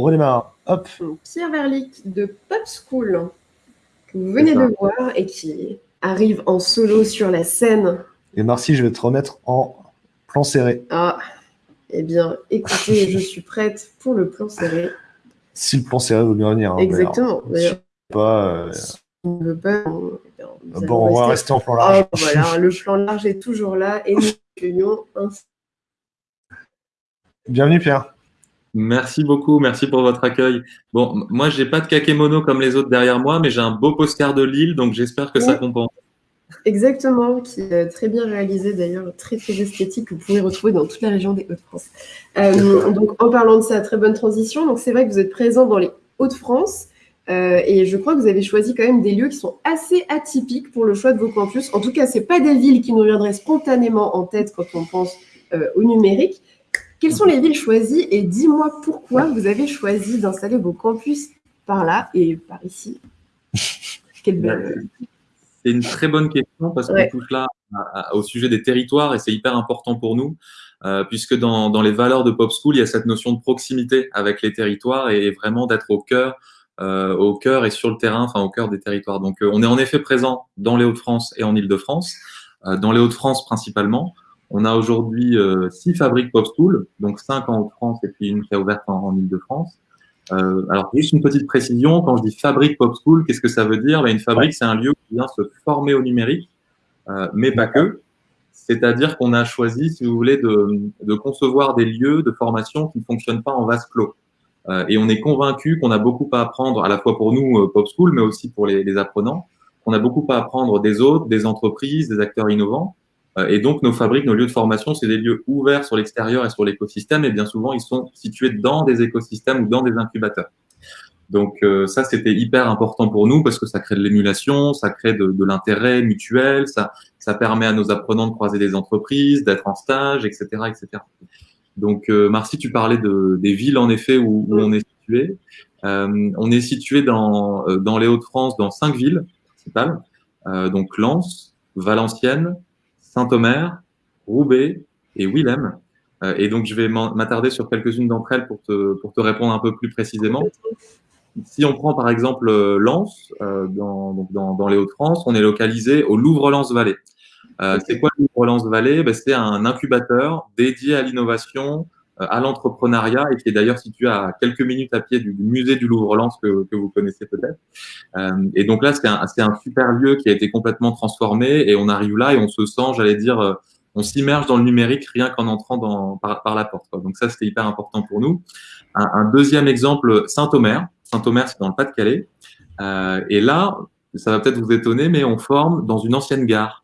On redémarre. Hop. Pierre Verlic de Pop School, que vous venez de voir et qui arrive en solo sur la scène. Et Marcy, je vais te remettre en plan serré. Ah, eh bien, écoutez, je suis prête pour le plan serré. Si le plan serré veut bien venir. Hein, Exactement. pas, euh, on ne veut pas. bon, on va rester en plan large. Oh, voilà, le plan large est toujours là et nous accueillons un. Bienvenue, Pierre. Merci beaucoup, merci pour votre accueil. Bon, moi, j'ai pas de kakémono comme les autres derrière moi, mais j'ai un beau postcard de Lille, donc j'espère que ça compense. Exactement, qui est très bien réalisé d'ailleurs, très très esthétique, que vous pouvez retrouver dans toute la région des Hauts-de-France. Euh, donc en parlant de ça, très bonne transition. Donc c'est vrai que vous êtes présent dans les Hauts-de-France euh, et je crois que vous avez choisi quand même des lieux qui sont assez atypiques pour le choix de vos campus. En tout cas, c'est pas des villes qui nous viendraient spontanément en tête quand on pense euh, au numérique. Quelles sont les villes choisies et dis-moi pourquoi vous avez choisi d'installer vos campus par là et par ici. Quelle belle... C'est une très bonne question parce qu'on touche là au sujet des territoires et c'est hyper important pour nous. Euh, puisque dans, dans, les valeurs de Pop School, il y a cette notion de proximité avec les territoires et vraiment d'être au cœur, euh, au cœur et sur le terrain, enfin au cœur des territoires. Donc, euh, on est en effet présent dans les Hauts-de-France et en Île-de-France. Dans les Hauts-de-France principalement, on a aujourd'hui euh, six fabriques Pop School, donc cinq en Hauts-de-France et puis une qui est ouverte en, en Île-de-France. Euh, alors, juste une petite précision, quand je dis fabrique Pop School, qu'est-ce que ça veut dire? Ben, Une fabrique, c'est un lieu qui vient se former au numérique, euh, mais pas que. C'est-à-dire qu'on a choisi, si vous voulez, de, de, concevoir des lieux de formation qui ne fonctionnent pas en vase clos. Euh, et on est convaincu qu'on a beaucoup à apprendre, à la fois pour nous, euh, Pop School, mais aussi pour les, les apprenants, qu'on a beaucoup à apprendre des autres, des entreprises, des acteurs innovants. Euh, et donc, nos fabriques, nos lieux de formation, c'est des lieux ouverts sur l'extérieur et sur l'écosystème. Et bien souvent, ils sont situés dans des écosystèmes ou dans des incubateurs. Donc euh, ça, c'était hyper important pour nous parce que ça crée de l'émulation, ça crée de, de l'intérêt mutuel, ça, ça permet à nos apprenants de croiser des entreprises, d'être en stage, etc., etc. Donc euh, Marcy, tu parlais de, des villes en effet où, où on est situé. Euh, on est situé dans, euh, dans les Hauts-de-France, dans cinq villes principales, euh, donc Lens, Valenciennes, Saint-Omer, Roubaix et Willem. Euh, et donc, je vais m'attarder sur quelques-unes d'entre elles pour te, pour te répondre un peu plus précisément. Si on prend par exemple euh, Lens, euh, dans, donc dans, dans, les Hauts-de-France, on est localisé au Louvre-Lens-Vallée. C'est quoi le Louvre-Lens-Vallée ben, C'est un incubateur dédié à l'innovation, à l'entrepreneuriat et qui est d'ailleurs situé à quelques minutes à pied du, musée du Louvre-Lens que, que, vous connaissez peut-être. Euh, et donc là, c'est un, un, super lieu qui a été complètement transformé et on arrive là et on se sent, j'allais dire, on s'immerge dans le numérique rien qu'en entrant dans, par, par, la porte. Quoi. Donc ça, c'était hyper important pour nous. Un, un deuxième exemple, Saint-Omer. Saint-Omer, c'est dans le Pas-de-Calais. Euh, et là, ça va peut-être vous étonner, mais on forme dans une ancienne gare.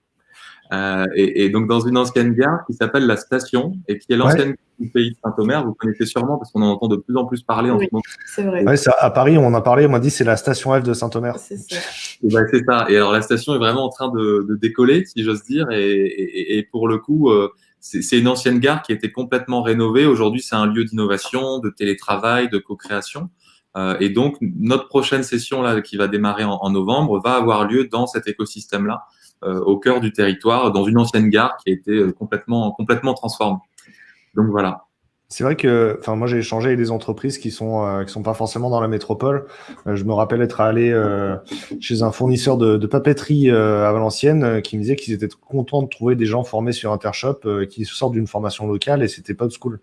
Euh, et, et, donc dans une ancienne gare qui s'appelle la Station et qui est l'ancienne ouais. du pays de Saint-Omer. Vous connaissez sûrement parce qu'on en entend de plus en plus parler oui, en ce moment. C'est vrai. Ouais, ça, à Paris, on en a parlé. On m'a dit c'est la Station F de Saint-Omer. C'est ça. Et ben, c'est ça. Et alors la station est vraiment en train de, de décoller, si j'ose dire. Et, et, et, pour le coup, euh, c'est une ancienne gare qui a été complètement rénovée. Aujourd'hui, c'est un lieu d'innovation, de télétravail, de co-création. Euh, et donc, notre prochaine session là, qui va démarrer en, en novembre va avoir lieu dans cet écosystème-là, au cœur du territoire, dans une ancienne gare qui a été euh, complètement, complètement transformée. Donc voilà. C'est vrai que, enfin, moi j'ai échangé avec des entreprises qui sont euh, qui sont pas forcément dans la métropole. Euh, je me rappelle être allé euh, chez un fournisseur de, de papeterie à Valenciennes qui me disait qu'ils étaient contents de trouver des gens formés sur Intershop qui sortent d'une formation locale et c'était pas de school.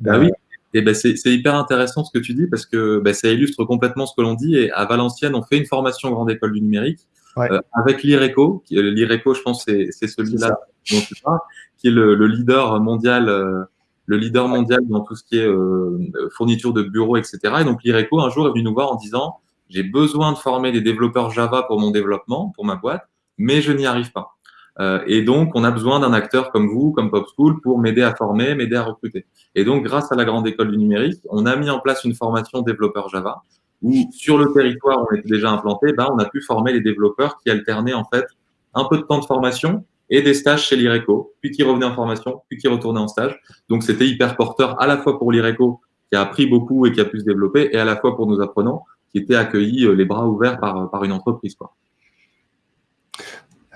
Bah oui. Et ben c'est hyper intéressant ce que tu dis parce que bah, ça illustre complètement ce que l'on dit. Et à Valenciennes, on fait une formation grande école du numérique ouais. avec l'IRECO. L'IRECO, je pense, c'est celui-là dont tu parles, qui est le, le leader mondial le leader mondial dans tout ce qui est euh, fourniture de bureaux, etc. Et donc l'IRECO, un jour, est venu nous voir en disant, j'ai besoin de former des développeurs Java pour mon développement, pour ma boîte, mais je n'y arrive pas. Euh, et donc, on a besoin d'un acteur comme vous, comme Pop School, pour m'aider à former, m'aider à recruter. Et donc, grâce à la Grande École du Numérique, on a mis en place une formation développeur Java, où sur le territoire, on était déjà implanté, ben, on a pu former les développeurs qui alternaient en fait un peu de temps de formation et des stages chez l'IRECO, puis qui revenait en formation, puis qui retournait en stage. Donc c'était hyper porteur à la fois pour l'IRECO, qui a appris beaucoup et qui a pu se développer, et à la fois pour nos apprenants, qui étaient accueillis euh, les bras ouverts par, par une entreprise. Quoi.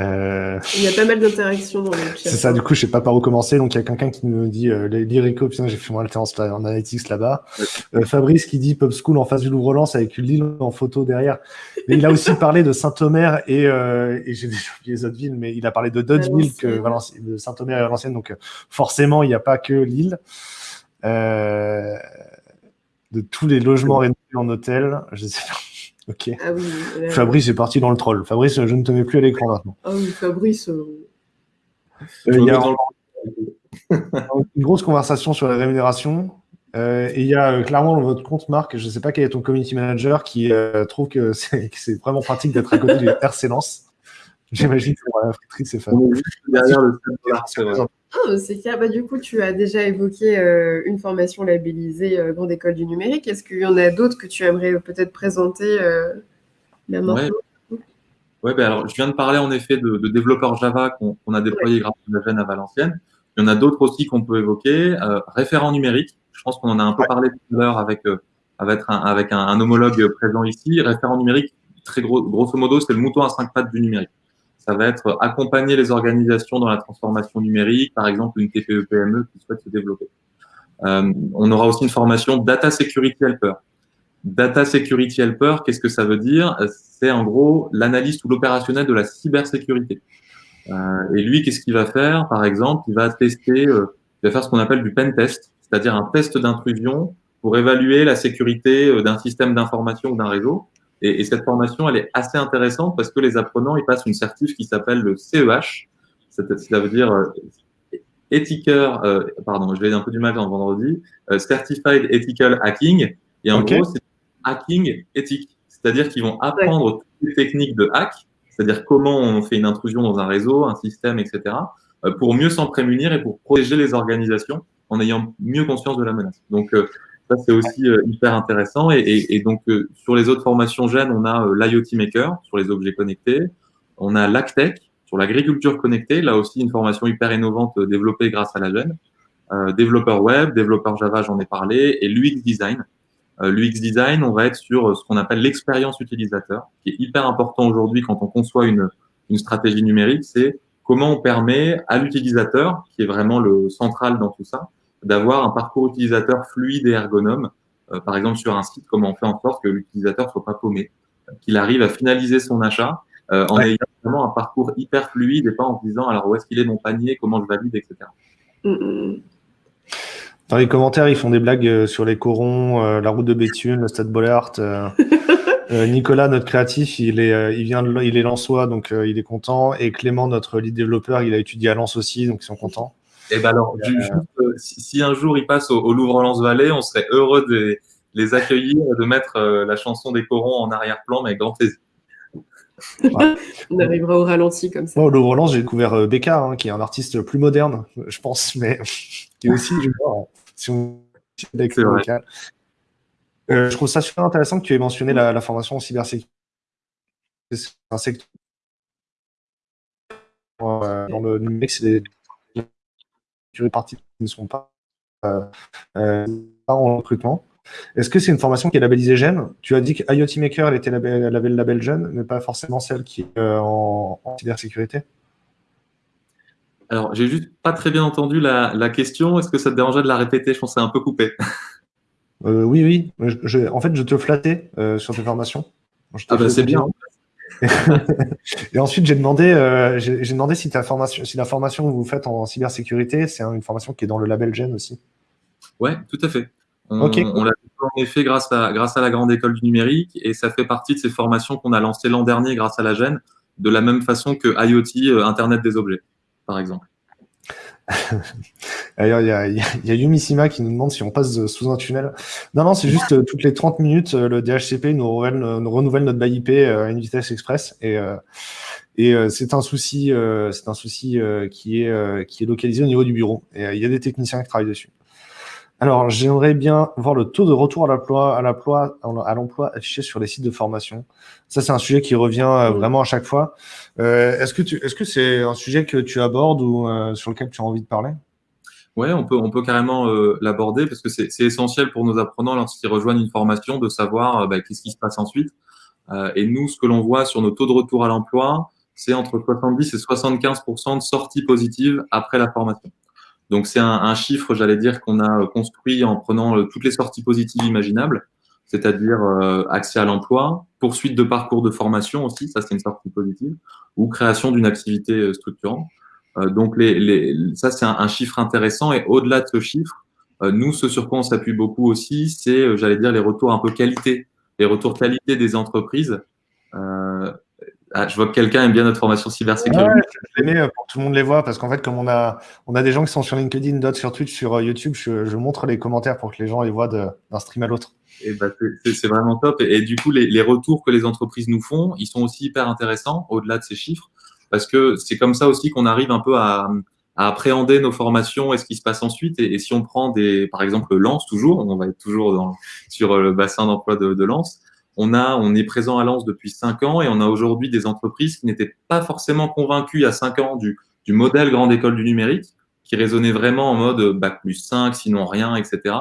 Euh, il y a pas mal d'interactions dans le chat. C'est ça, du coup, je sais pas par où commencer. Donc, il y a quelqu'un qui nous dit euh, l'Irico, putain, j'ai fait mon alternance en analytics là-bas. Euh, Fabrice qui dit Pop School en face du Louvre-Lens avec une Lille en photo derrière. Mais il a aussi parlé de Saint-Omer et, euh, et j'ai déjà oublié les autres villes, mais il a parlé de Dodgeville, que de Saint-Omer et Valenciennes. Donc, forcément, il n'y a pas que Lille. de tous les logements rénovés en hôtel, je sais pas. Ok. Ah Fabrice est parti dans le troll. Fabrice, je ne te mets plus à l'écran maintenant. Ah oui, Fabrice. Euh, euh, il y a une grosse conversation sur la rémunération. Euh, et il y a clairement dans votre compte, Marc, je ne sais pas quel est ton community manager, qui trouve que c'est vraiment pratique d'être à côté du RC Lens. J'imagine que la friperie, c'est le ah, c'est clair. Bah, du coup, tu as déjà évoqué euh, une formation labellisée euh, Grande École du Numérique. Est-ce qu'il y en a d'autres que tu aimerais peut-être présenter euh, Oui, ben alors, je viens de parler en effet de, de développeurs Java qu'on a déployé grâce à la gêne à Valenciennes. Il y en a d'autres aussi qu'on peut évoquer. référent numérique, je pense qu'on en a un peu parlé tout à l'heure avec, avec, un, avec un, homologue présent ici. Référent numérique, très gros, grosso modo, c'est le mouton à cinq pattes du numérique ça va être accompagner les organisations dans la transformation numérique, par exemple une TPE-PME qui souhaite se développer. Euh, on aura aussi une formation Data Security Helper. Data Security Helper, qu'est-ce que ça veut dire? C'est en gros l'analyste ou l'opérationnel de la cybersécurité. Euh, et lui, qu'est-ce qu'il va faire? Par exemple, il va tester, euh, il va faire ce qu'on appelle du pen test, c'est-à-dire un test d'intrusion pour évaluer la sécurité d'un système d'information ou d'un réseau. Et, et, cette formation, elle est assez intéressante parce que les apprenants, ils passent une certif qui s'appelle le CEH. Ça veut dire euh, Ethical, euh, pardon, je vais un peu du mal en vendredi, euh, Certified Ethical Hacking. Et en gros, c'est hacking éthique. C'est-à-dire qu'ils vont apprendre toutes les techniques de hack, c'est-à-dire comment on fait une intrusion dans un réseau, un système, etc., euh, pour mieux s'en prémunir et pour protéger les organisations en ayant mieux conscience de la menace. Donc, euh, c'est aussi euh, hyper intéressant. Et, donc, euh, sur les autres formations gènes, on a euh, l'IoT Maker sur les objets connectés. On a l'ACTEC sur l'agriculture connectée. Là aussi, une formation hyper innovante développée grâce à la gène. développeur web, développeur Java, j'en ai parlé, et l'UX design. L'UX design, on va être sur ce qu'on appelle l'expérience utilisateur, qui est hyper important aujourd'hui quand on conçoit une, une stratégie numérique. C'est comment on permet à l'utilisateur, qui est vraiment le central dans tout ça, d'avoir un parcours utilisateur fluide et ergonome. Euh, par exemple, sur un site, comment on fait en sorte que l'utilisateur soit pas paumé, qu'il arrive à finaliser son achat euh, en ayant vraiment un parcours hyper fluide et pas en se disant alors où est-ce qu'il est mon panier, comment je valide, etc. Mm, mm. Dans les commentaires, ils font des blagues euh, sur les corons, la route de Béthune, le stade Bollard. Nicolas, notre créatif, il est, il vient de, il est Lensois, donc il est content. Et Clément, notre lead développeur, il a étudié à Lens aussi, donc ils sont contents. Et eh ben alors, euh, si, un jour ils passent au, Louvre-Lens-Vallée, on serait heureux de les accueillir et de mettre euh, la chanson des corons en arrière-plan, mais avec grand plaisir. on arrivera au ralenti comme ça. au Louvre-Lens, j'ai découvert euh, Becca, hein, qui est un artiste plus moderne, je pense, mais qui est aussi, je vois, si on local. je trouve ça super intéressant que tu aies mentionné la, formation en cybersécurité. C'est un secteur dans le numérique, c'est partie qui ne sont pas, euh, euh, pas en recrutement. Est-ce que c'est une formation qui est labellisée Gène Tu as dit que IoT Maker, elle était label, elle avait le label Gène, mais pas forcément celle qui est euh, en, cybersécurité Alors, j'ai juste pas très bien entendu la, question. Est-ce que ça te dérangeait de la répéter? Je pense que c'est un peu coupé. oui, oui. en fait, je te flattais sur tes formations. ah bah, c'est bien et ensuite, j'ai demandé, euh, j'ai demandé si, ta formation, si la formation que vous faites en cybersécurité, c'est une formation qui est dans le label GEN aussi. Ouais, tout à fait. On, on l'a en effet grâce à, grâce à la Grande École du Numérique et ça fait partie de ces formations qu'on a lancées l'an dernier grâce à la GEN, de la même façon que IoT, euh, Internet des objets, par exemple. D'ailleurs, il y a, y a Yumisima qui nous demande si on passe sous un tunnel. Non, non, c'est juste euh, toutes les 30 minutes, euh, le DHCP nous renouvelle, nous renouvelle notre bail IP à une vitesse express. Et, euh, et c'est un souci, c'est un souci qui, est, qui est localisé au niveau du bureau. Et il y a des techniciens qui travaillent dessus. Alors, j'aimerais bien voir le taux de retour à l'emploi, à l'emploi, à l'emploi affiché sur les sites de formation. Ça, c'est un sujet qui revient euh, vraiment à chaque fois. Euh, est-ce que tu, est-ce que c'est un sujet que tu abordes ou euh, sur lequel tu as envie de parler? Ouais, on peut, on peut carrément l'aborder parce que c'est, essentiel pour nos apprenants lorsqu'ils rejoignent une formation de savoir bah, qu'est-ce qui se passe ensuite. et nous, ce que l'on voit sur nos taux de retour à l'emploi, c'est entre 70 et 75% de sorties positives après la formation. Donc c'est un, chiffre, j'allais dire, qu'on a construit en prenant toutes les sorties positives imaginables, c'est-à-dire accès à l'emploi, poursuite de parcours de formation aussi, ça c'est une sortie positive, ou création d'une activité structurante. donc les, ça c'est un, chiffre intéressant et au-delà de ce chiffre, nous ce sur quoi on s'appuie beaucoup aussi, c'est, j'allais dire, les retours un peu qualité les retours qualité des entreprises. Euh, ah, je vois que quelqu'un aime bien notre formation cybersécurité. Ouais, je l'ai euh, pour que tout le monde les voit parce qu'en fait, comme on a, on a des gens qui sont sur LinkedIn, d'autres sur Twitch, sur euh, YouTube, je, montre les commentaires pour que les gens les voient d'un stream à l'autre. Et bah, c'est vraiment top. Et, du coup, les, les, retours que les entreprises nous font, ils sont aussi hyper intéressants au-delà de ces chiffres parce que c'est comme ça aussi qu'on arrive un peu à, à appréhender nos formations et ce qui se passe ensuite. Et, si on prend des, par exemple, Lance toujours, on va être toujours dans, sur le bassin d'emploi de, de Lance. On a, on est présent à Lance depuis cinq ans et on a aujourd'hui des entreprises qui n'étaient pas forcément convaincues il y a cinq ans du, du modèle grande école du numérique, qui raisonnait vraiment en mode bac plus 5, sinon rien, etc.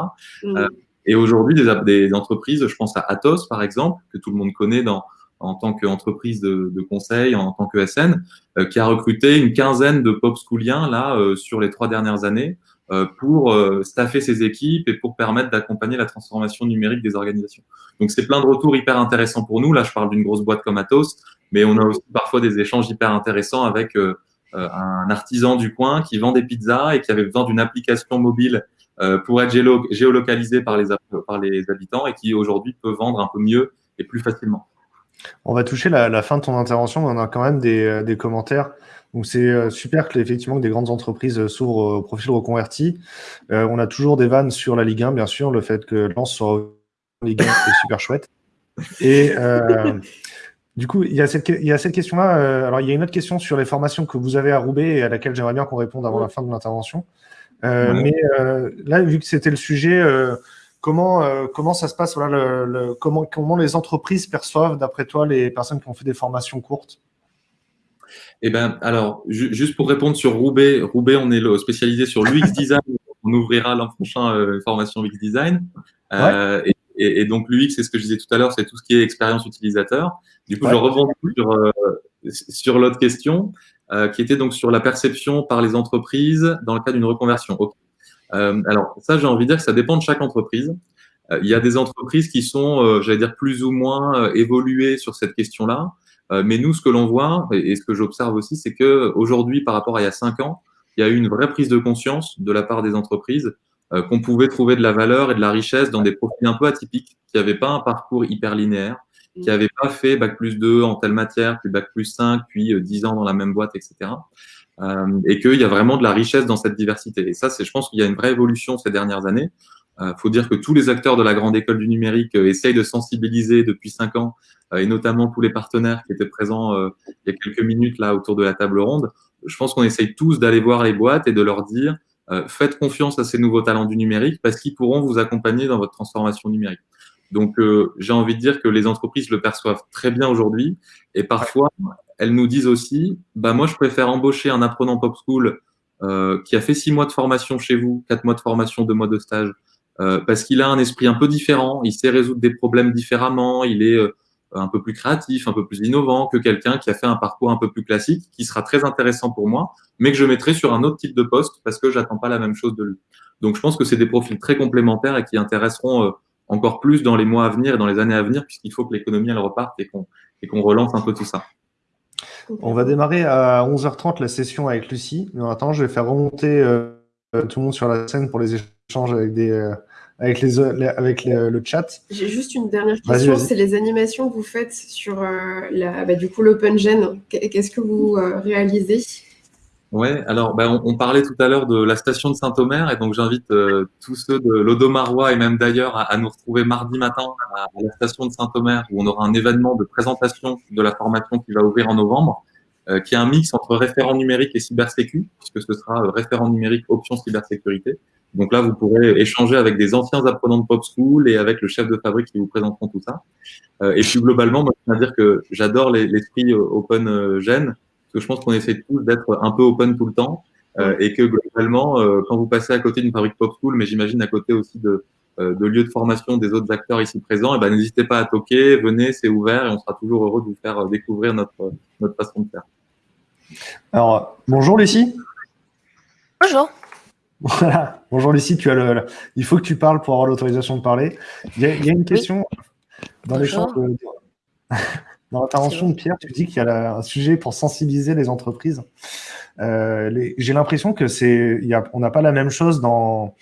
Mmh. Euh, et aujourd'hui, des, des entreprises, je pense à Atos par exemple, que tout le monde connaît dans, en tant qu'entreprise de, de, conseil, en tant que SN, euh, qui a recruté une quinzaine de pop schooliens là euh, sur les trois dernières années euh, pour staffer ses équipes et pour permettre d'accompagner la transformation numérique des organisations. Donc c'est plein de retours hyper intéressants pour nous. Là, je parle d'une grosse boîte comme Atos, mais on a aussi parfois des échanges hyper intéressants avec un artisan du coin qui vend des pizzas et qui avait besoin d'une application mobile pour être géolocalisé par les, par les habitants et qui aujourd'hui peut vendre un peu mieux et plus facilement. On va toucher la, fin de ton intervention, mais on a quand même des, euh, commentaires. Donc c'est euh, super que effectivement que des grandes entreprises euh, s'ouvrent au profil reconverti. on a toujours des vannes sur la Ligue 1, bien sûr, le fait que Lens soit en Ligue 1, c'est super chouette. Et du coup, il y a cette, cette question-là. alors il y a une autre question sur les formations que vous avez à Roubaix et à laquelle j'aimerais bien qu'on réponde avant la fin de l'intervention. Mais là, vu que c'était le sujet Comment, euh, comment ça se passe voilà, le, comment, comment les entreprises perçoivent, d'après toi, les personnes qui ont fait des formations courtes? Eh ben, alors, juste pour répondre sur Roubaix, Roubaix, on est spécialisé sur l'UX design. on ouvrira l'an prochain euh, une formation UX design. Euh, et, donc, l'UX, c'est ce que je disais tout à l'heure, c'est tout ce qui est expérience utilisateur. Du coup, je rebondis sur, sur l'autre question, qui était donc sur la perception par les entreprises dans le cas d'une reconversion. Euh, alors ça, j'ai envie de dire que ça dépend de chaque entreprise. Euh, il y a des entreprises qui sont, euh, j'allais dire, plus ou moins évoluées sur cette question-là. mais nous, ce que l'on voit et, ce que j'observe aussi, c'est que aujourd'hui, par rapport à il y a cinq ans, il y a eu une vraie prise de conscience de la part des entreprises qu'on pouvait trouver de la valeur et de la richesse dans des profils un peu atypiques, qui n'avaient pas un parcours hyper linéaire, qui n'avaient pas fait bac plus 2 en telle matière, puis bac plus 5, puis 10 ans dans la même boîte, etc. Euh, et qu'il y a vraiment de la richesse dans cette diversité. Et ça, c'est, je pense qu'il y a une vraie évolution ces dernières années. Il euh, faut dire que tous les acteurs de la grande école du numérique euh, essayent de sensibiliser depuis cinq ans, et notamment tous les partenaires qui étaient présents il y a quelques minutes là autour de la table ronde. Je pense qu'on essaye tous d'aller voir les boîtes et de leur dire faites confiance à ces nouveaux talents du numérique parce qu'ils pourront vous accompagner dans votre transformation numérique. Donc, j'ai envie de dire que les entreprises le perçoivent très bien aujourd'hui et parfois, elles nous disent aussi, bah moi je préfère embaucher un apprenant pop school euh, qui a fait six mois de formation chez vous, quatre mois de formation, deux mois de stage, euh, parce qu'il a un esprit un peu différent, il sait résoudre des problèmes différemment, il est euh, un peu plus créatif, un peu plus innovant que quelqu'un qui a fait un parcours un peu plus classique, qui sera très intéressant pour moi, mais que je mettrai sur un autre type de poste parce que j'attends pas la même chose de lui. Donc je pense que c'est des profils très complémentaires et qui intéresseront encore plus dans les mois à venir et dans les années à venir, puisqu'il faut que l'économie elle reparte et qu'on et qu'on relance un peu tout ça. On va démarrer à 11h30 la session avec Lucie. Mais en attendant, je vais faire remonter euh, tout le monde sur la scène pour les échanges avec, des, euh, avec, les, avec le chat. J'ai juste une dernière question. C'est les animations que vous faites sur euh, la, bah, du coup l'Open Gen. Qu'est-ce que vous réalisez? Ouais, alors ben, on, parlait tout à l'heure de la station de Saint-Omer et donc j'invite tous ceux de l'Odomarois et même d'ailleurs à, nous retrouver mardi matin à, la station de Saint-Omer où on aura un événement de présentation de la formation qui va ouvrir en novembre, euh, qui est un mix entre référent numérique et cybersécu, puisque ce sera référent numérique option cybersécurité. Donc là, vous pourrez échanger avec des anciens apprenants de Pop School et avec le chef de fabrique qui vous présenteront tout ça. Euh, et puis globalement, moi, je tiens à dire que j'adore l'esprit Open Gen parce que je pense qu'on essaie tous d'être un peu open tout le temps euh, et que globalement, euh, quand vous passez à côté d'une fabrique pop school, mais j'imagine à côté aussi de, euh, de lieux de formation des autres acteurs ici présents, et eh ben n'hésitez pas à toquer, venez, c'est ouvert et on sera toujours heureux de vous faire découvrir notre, notre façon de faire. Alors, bonjour Lucie. Bonjour. Voilà. Bonjour Lucie, tu as le, il faut que tu parles pour avoir l'autorisation de parler. Il y a, une question dans dans l'intervention de Pierre, tu dis qu'il y a un sujet pour sensibiliser les entreprises. Euh, j'ai l'impression que c'est, on n'a pas la même chose dans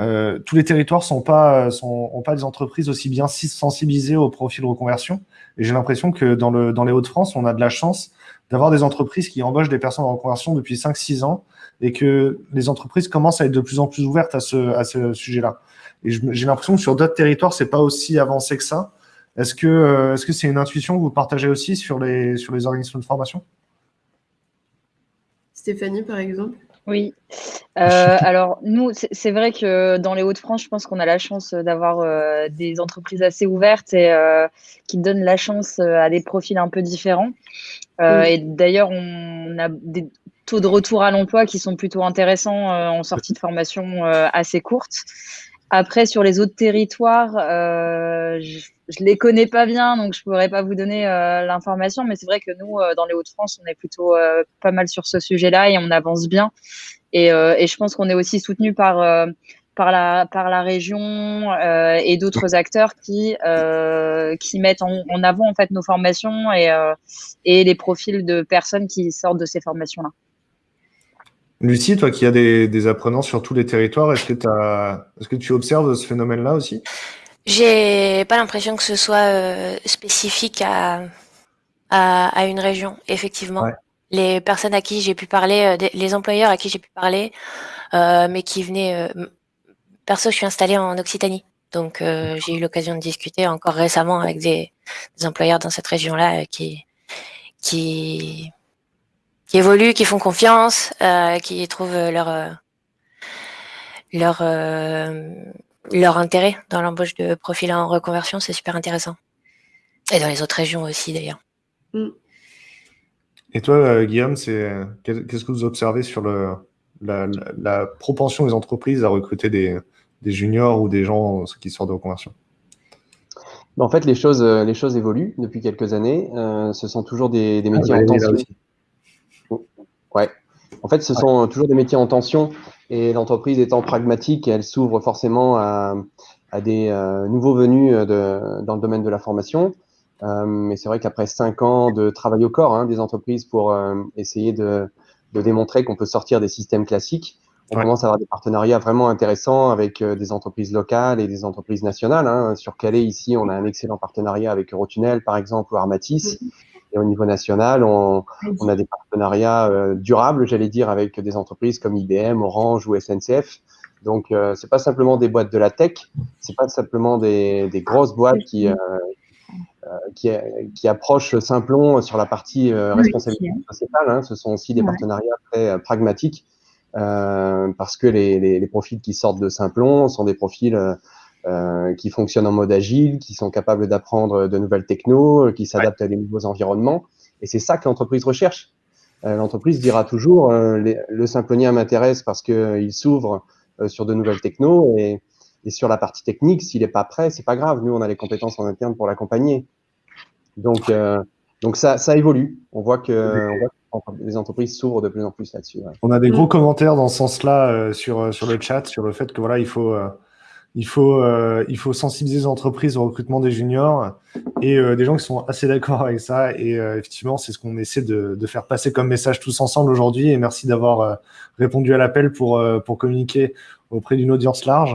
euh, tous les territoires sont pas sont pas des entreprises aussi bien sensibilisées au profil reconversion. Et j'ai l'impression que dans le dans les Hauts-de-France, on a de la chance d'avoir des entreprises qui embauchent des personnes en reconversion depuis 5-6 ans et que les entreprises commencent à être de plus en plus ouvertes à ce, à ce sujet-là. Et j'ai l'impression que sur d'autres territoires, c'est pas aussi avancé que ça. Est-ce que euh, est-ce que c'est une intuition que vous partagez aussi sur les sur les organismes de formation? Stéphanie, par exemple? Oui. Euh, alors nous, c'est vrai que dans les Hauts-de-France, je pense qu'on a la chance d'avoir euh, des entreprises assez ouvertes et qui donnent la chance à des profils un peu différents. Et d'ailleurs, on a des taux de retour à l'emploi qui sont plutôt intéressants en sortie de formation assez courte. Après, sur les autres territoires, euh, je, ne les connais pas bien, donc je pourrais pas vous donner euh, l'information. Mais c'est vrai que nous, euh, dans les Hauts-de-France, on est plutôt pas mal sur ce sujet-là et on avance bien. Et, et je pense qu'on est aussi soutenu par par la par la région et d'autres acteurs qui qui mettent en, en, avant en fait nos formations et et les profils de personnes qui sortent de ces formations-là. Lucie, toi qui as des, apprenants sur tous les territoires, est-ce que, est que tu observes ce phénomène-là aussi? J'ai pas l'impression que ce soit euh, spécifique à, à, une région, effectivement. Les personnes à qui j'ai pu parler, euh, les employeurs à qui j'ai pu parler, euh, mais qui venaient... perso, je suis installée en Occitanie. Donc, j'ai eu l'occasion de discuter encore récemment avec des, des employeurs dans cette région-là qui, qui qui évoluent, qui font confiance, euh, qui trouvent leur euh, leur euh, leur intérêt dans l'embauche de profils en reconversion, c'est super intéressant. Et dans les autres régions aussi d'ailleurs. Mm. Et toi, Guillaume, c'est qu'est-ce que vous observez sur le, la, propension des entreprises à recruter des, des, juniors ou des gens qui sortent de reconversion? En fait, les choses, les choses évoluent depuis quelques années. ce sont toujours des, des métiers en tension. En fait, ce sont toujours des métiers en tension et l'entreprise étant pragmatique, elle s'ouvre forcément à, des euh, nouveaux venus euh, dans le domaine de la formation. Euh, mais c'est vrai qu'après cinq ans de travail au corps hein, des entreprises pour essayer de, démontrer qu'on peut sortir des systèmes classiques, on commence à avoir des partenariats vraiment intéressants avec des entreprises locales et des entreprises nationales. Hein. Sur Calais, ici, on a un excellent partenariat avec Eurotunnel, par exemple, ou Armatis. Mm-hmm. Et au niveau national, on, on a des partenariats euh, durables, j'allais dire, avec des entreprises comme IBM, Orange ou SNCF. Donc, euh, c'est pas simplement des boîtes de la tech, c'est pas simplement des, des grosses boîtes qui, euh, euh qui, qui, approchent Simplon sur la partie responsabilité sociétale. Hein. Ce sont aussi des partenariats très pragmatiques parce que les, les, les, profils qui sortent de Simplon sont des profils euh, qui fonctionnent en mode agile, qui sont capables d'apprendre de nouvelles technos, euh, qui s'adaptent à des nouveaux environnements. Et c'est ça que l'entreprise recherche. Euh, l'entreprise dira toujours le simplonien m'intéresse parce qu'il s'ouvre sur de nouvelles technos et, et sur la partie technique, s'il n'est pas prêt, c'est pas grave. Nous, on a les compétences en interne pour l'accompagner. Donc, donc ça, ça évolue. On voit que, on voit que les entreprises s'ouvrent de plus en plus là-dessus. On a des gros commentaires dans ce sens-là sur, sur le chat, sur le fait que voilà, il faut il faut, euh, il faut sensibiliser les entreprises au recrutement des juniors et euh, des gens qui sont assez d'accord avec ça. Et euh, effectivement, c'est ce qu'on essaie de, de, faire passer comme message tous ensemble aujourd'hui. Et merci d'avoir répondu à l'appel pour, pour communiquer auprès d'une audience large.